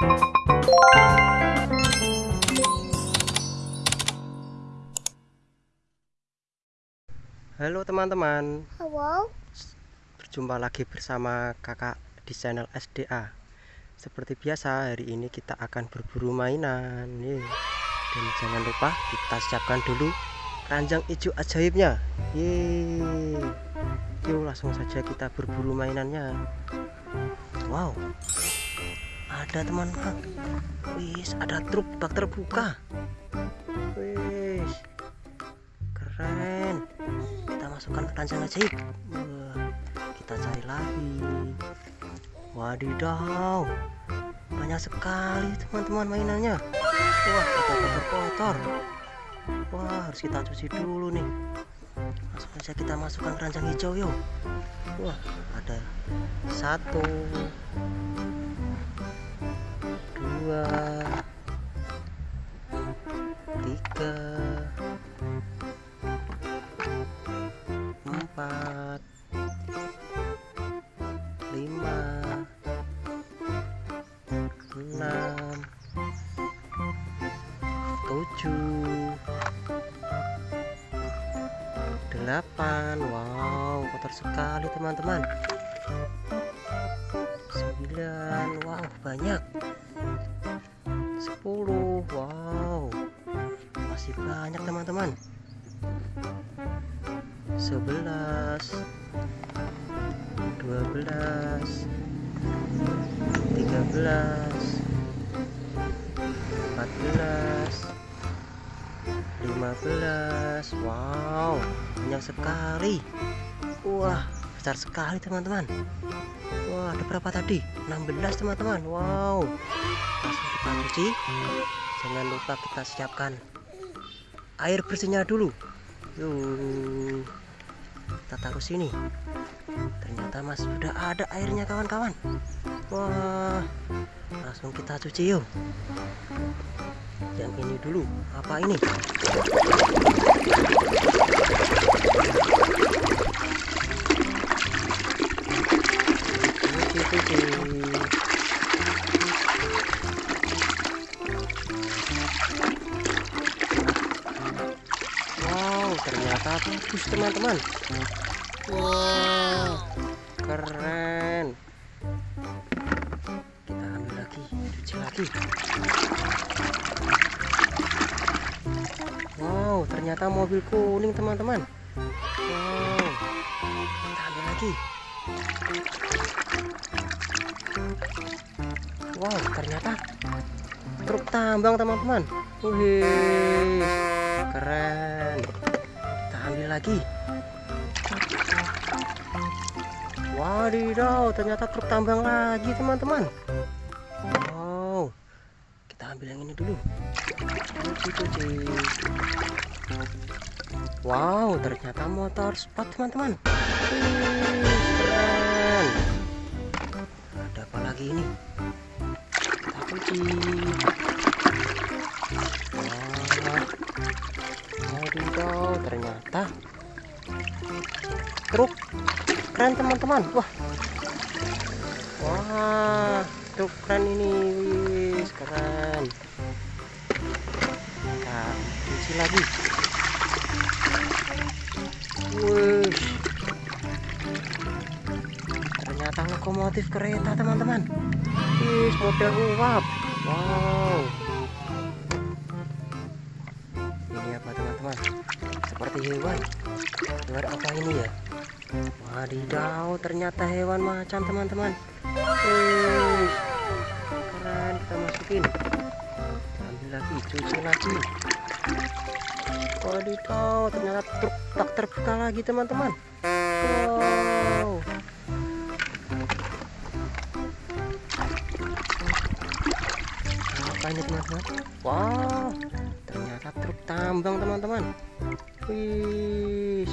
Halo teman-teman. Halo, Berjumpa lagi bersama kakak di channel SDA Seperti biasa hari ini kita akan berburu mainan Nih. Dan jangan lupa kita siapkan dulu keranjang hijau ajaibnya Yeay Yuk langsung saja kita berburu mainannya. Wow Ada teman-teman Wis ada truk bak terbuka. Wis. Keren. Kita masukkan ke keranjang ajaib Wah, kita cari lagi. Wadidaw. Banyak sekali teman-teman mainannya. Wah kotor-kotor. Wah harus kita cuci dulu nih. Langsung saja kita masukkan keranjang hijau yuk. Wah ada satu dua tiga empat lima enam tujuh delapan. Wow kotor sekali teman-teman. Sembilan. Wow banyak sepuluh. Wow. Masih banyak teman-teman. Sebelas. Dua belas. Tiga belas. Empat belas. Lima belas. Wow. Banyak sekali. Wah besar sekali teman-teman. Wah ada berapa tadi? 16 teman-teman. Wow. Langsung kita cuci. Jangan lupa kita siapkan air bersihnya dulu. Yuk kita taruh sini. Ternyata mas sudah ada airnya kawan-kawan. Wah. Langsung kita cuci yuk. Yang ini dulu. Apa ini ternyata bagus teman-teman. Wow. Keren. Kita ambil lagi cuci lagi. Wow ternyata mobil kuning teman-teman. Wow. Kita ambil lagi. Wow ternyata truk tambang teman-teman. Wih keren lagi. Wadidaw ternyata truk tambang lagi teman-teman. Wow kita ambil yang ini dulu. Wow ternyata motor sport teman-teman. Ada apa lagi ini? Kita cuci wadidaw ternyata truk. Keren teman-teman. Wah. Wah truk keren ini. Wis keren. Kita cuci lagi. Wih ternyata lokomotif kereta teman-teman. Wis model uap. Wow teman-teman seperti hewan. Hewan apa ini ya? Wadidaw ternyata hewan macan teman-teman. Keren kita masukin. Ambil lagi cuci lagi. Wadidaw ternyata truk tak terbuka lagi teman-teman. Wow. Apa ini teman-teman? Wow tambang teman-teman. Wih.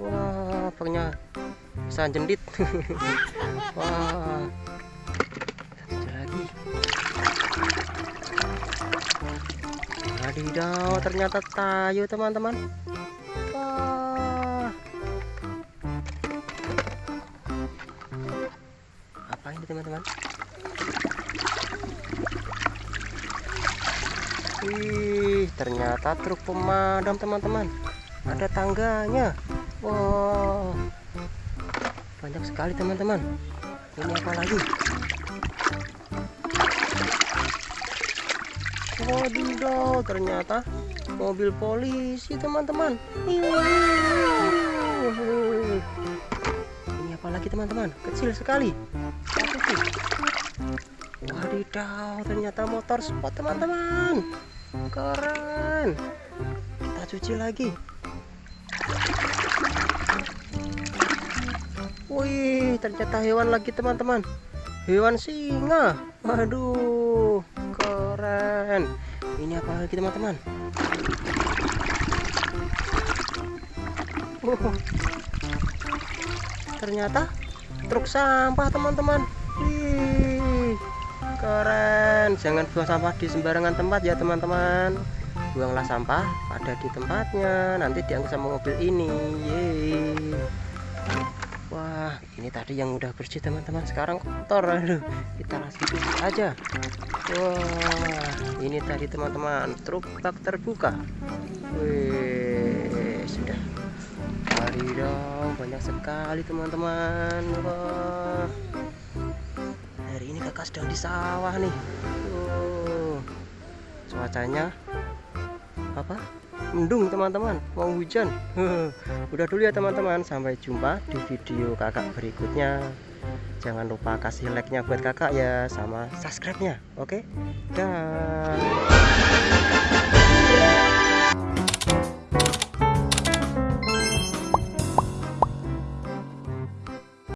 Wah pokoknya bisa jendit. Wah. Lagi wadidaw ternyata tayo teman-teman. Wah. Apa ini teman-teman Wih, ternyata truk pemadam teman-teman. Ada tangganya. Wow, banyak sekali teman-teman. Ini apa lagi? Wadidaw, ternyata mobil polisi teman-teman. Ini apa lagi teman-teman? Kecil sekali. Wadidaw, ternyata motor sport teman-teman. Keren. Kita cuci lagi. Wih, ternyata hewan lagi teman-teman. Hewan singa. Waduh, keren. Ini apa lagi teman-teman? Oh, ternyata truk sampah teman-teman. Keren. Jangan buang sampah di sembarangan tempat ya teman-teman. Buanglah sampah pada di tempatnya. Nanti diangkut sama mobil ini. Yeay. Wah, ini tadi yang udah bersih teman-teman. Sekarang kotor. Aduh, kita langsung cuci aja. Wah, ini tadi teman-teman truk bak terbuka. Wih, sudah. Wadidaw, banyak sekali teman-teman. Wah. Kakak sedang di sawah nih. Tuh. Cuacanya apa? mendung teman-teman mau hujan udah dulu ya teman-teman sampai jumpa di video kakak berikutnya jangan lupa kasih like nya buat kakak ya sama subscribe nya oke okay? dah